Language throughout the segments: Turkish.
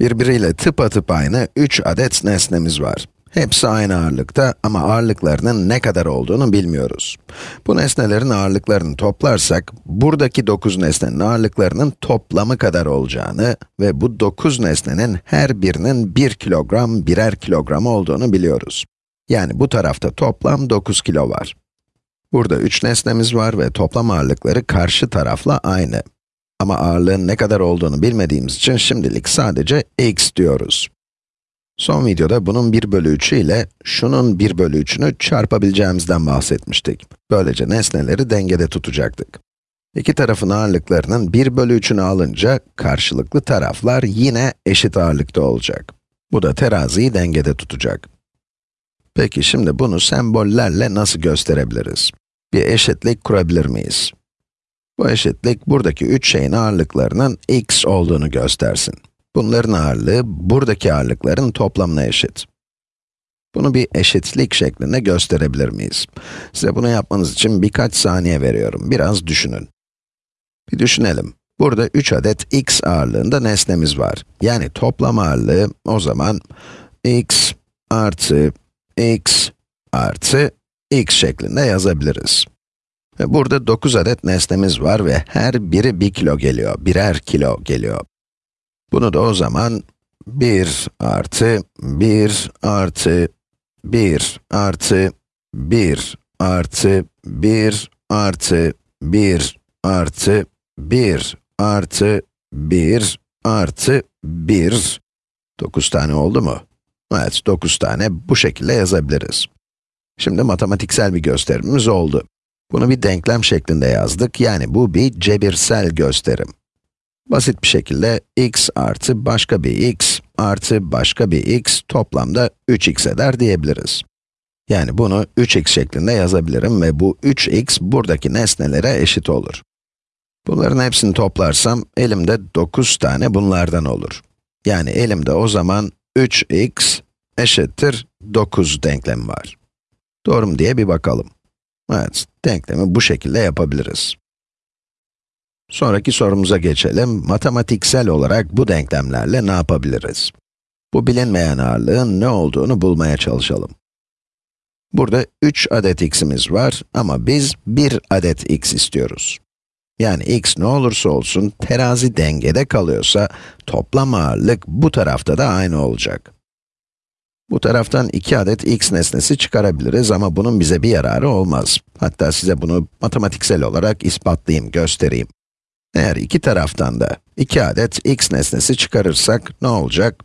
Birbiriyle tıpatıp aynı 3 adet nesnemiz var. Hepsi aynı ağırlıkta ama ağırlıklarının ne kadar olduğunu bilmiyoruz. Bu nesnelerin ağırlıklarını toplarsak, buradaki 9 nesnenin ağırlıklarının toplamı kadar olacağını ve bu 9 nesnenin her birinin 1 kilogram, birer kilogram olduğunu biliyoruz. Yani bu tarafta toplam 9 kilo var. Burada 3 nesnemiz var ve toplam ağırlıkları karşı tarafla aynı. Ama ağırlığın ne kadar olduğunu bilmediğimiz için şimdilik sadece x diyoruz. Son videoda bunun 1 bölü 3'ü ile şunun 1 bölü 3'ünü çarpabileceğimizden bahsetmiştik. Böylece nesneleri dengede tutacaktık. İki tarafın ağırlıklarının 1 bölü 3'ünü alınca karşılıklı taraflar yine eşit ağırlıkta olacak. Bu da teraziyi dengede tutacak. Peki şimdi bunu sembollerle nasıl gösterebiliriz? Bir eşitlik kurabilir miyiz? Bu eşitlik buradaki üç şeyin ağırlıklarının x olduğunu göstersin. Bunların ağırlığı buradaki ağırlıkların toplamına eşit. Bunu bir eşitlik şeklinde gösterebilir miyiz? Size bunu yapmanız için birkaç saniye veriyorum. Biraz düşünün. Bir düşünelim. Burada 3 adet x ağırlığında nesnemiz var. Yani toplam ağırlığı o zaman x artı x artı x şeklinde yazabiliriz. Burada 9 adet nesnemiz var ve her biri 1 kilo geliyor, birer kilo geliyor. Bunu da o zaman 1 artı 1 artı 1 artı 1 artı 1 artı 1 artı 1 artı 1 artı 1 9 tane oldu mu? Evet, 9 tane bu şekilde yazabiliriz. Şimdi matematiksel bir gösterimimiz oldu. Bunu bir denklem şeklinde yazdık, yani bu bir cebirsel gösterim. Basit bir şekilde x artı başka bir x artı başka bir x toplamda 3x eder diyebiliriz. Yani bunu 3x şeklinde yazabilirim ve bu 3x buradaki nesnelere eşit olur. Bunların hepsini toplarsam elimde 9 tane bunlardan olur. Yani elimde o zaman 3x eşittir 9 denklemi var. Doğru mu diye bir bakalım. Evet, denklemi bu şekilde yapabiliriz. Sonraki sorumuza geçelim. Matematiksel olarak bu denklemlerle ne yapabiliriz? Bu bilinmeyen ağırlığın ne olduğunu bulmaya çalışalım. Burada 3 adet x'imiz var ama biz 1 adet x istiyoruz. Yani x ne olursa olsun terazi dengede kalıyorsa toplam ağırlık bu tarafta da aynı olacak. Bu taraftan 2 adet x nesnesi çıkarabiliriz ama bunun bize bir yararı olmaz. Hatta size bunu matematiksel olarak ispatlayayım, göstereyim. Eğer iki taraftan da 2 adet x nesnesi çıkarırsak ne olacak?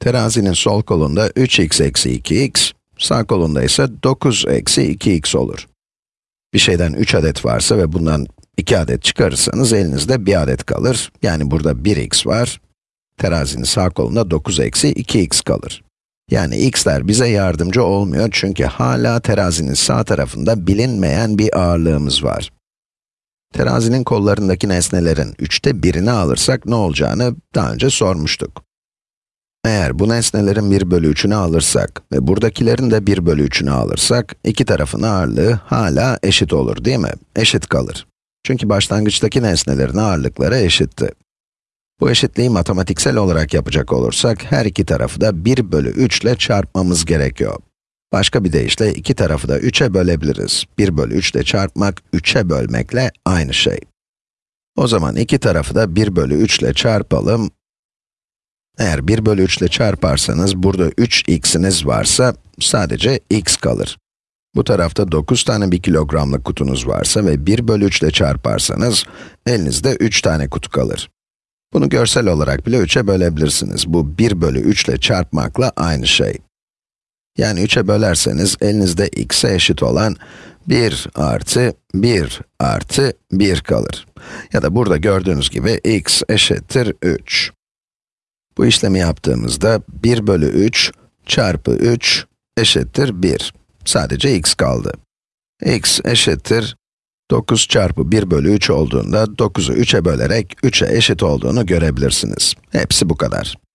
Terazinin sol kolunda 3x eksi 2x, sağ kolunda ise 9 eksi 2x olur. Bir şeyden 3 adet varsa ve bundan 2 adet çıkarırsanız elinizde 1 adet kalır. Yani burada 1x var. Terazinin sağ kolunda 9 eksi 2x kalır. Yani x'ler bize yardımcı olmuyor çünkü hala terazinin sağ tarafında bilinmeyen bir ağırlığımız var. Terazinin kollarındaki nesnelerin üçte birini alırsak ne olacağını daha önce sormuştuk. Eğer bu nesnelerin 1 bölü 3'ünü alırsak ve buradakilerin de 1 bölü 3'ünü alırsak, iki tarafın ağırlığı hala eşit olur değil mi? Eşit kalır. Çünkü başlangıçtaki nesnelerin ağırlıkları eşitti. Bu eşitliği matematiksel olarak yapacak olursak, her iki tarafı da 1 bölü 3 ile çarpmamız gerekiyor. Başka bir deyişle iki tarafı da 3'e bölebiliriz. 1 bölü 3 ile çarpmak, 3'e bölmekle aynı şey. O zaman iki tarafı da 1 bölü 3 ile çarpalım. Eğer 1 bölü 3 ile çarparsanız, burada 3x'iniz varsa, sadece x kalır. Bu tarafta 9 tane 1 kilogramlık kutunuz varsa ve 1 bölü 3 ile çarparsanız, elinizde 3 tane kutu kalır. Bunu görsel olarak bile 3'e bölebilirsiniz. Bu 1 bölü 3 ile çarpmakla aynı şey. Yani 3'e bölerseniz elinizde x'e eşit olan 1 artı 1 artı 1 kalır. Ya da burada gördüğünüz gibi x eşittir 3. Bu işlemi yaptığımızda 1 bölü 3 çarpı 3 eşittir 1. Sadece x kaldı. x eşittir 9 çarpı 1 bölü 3 olduğunda 9'u 3'e bölerek 3'e eşit olduğunu görebilirsiniz. Hepsi bu kadar.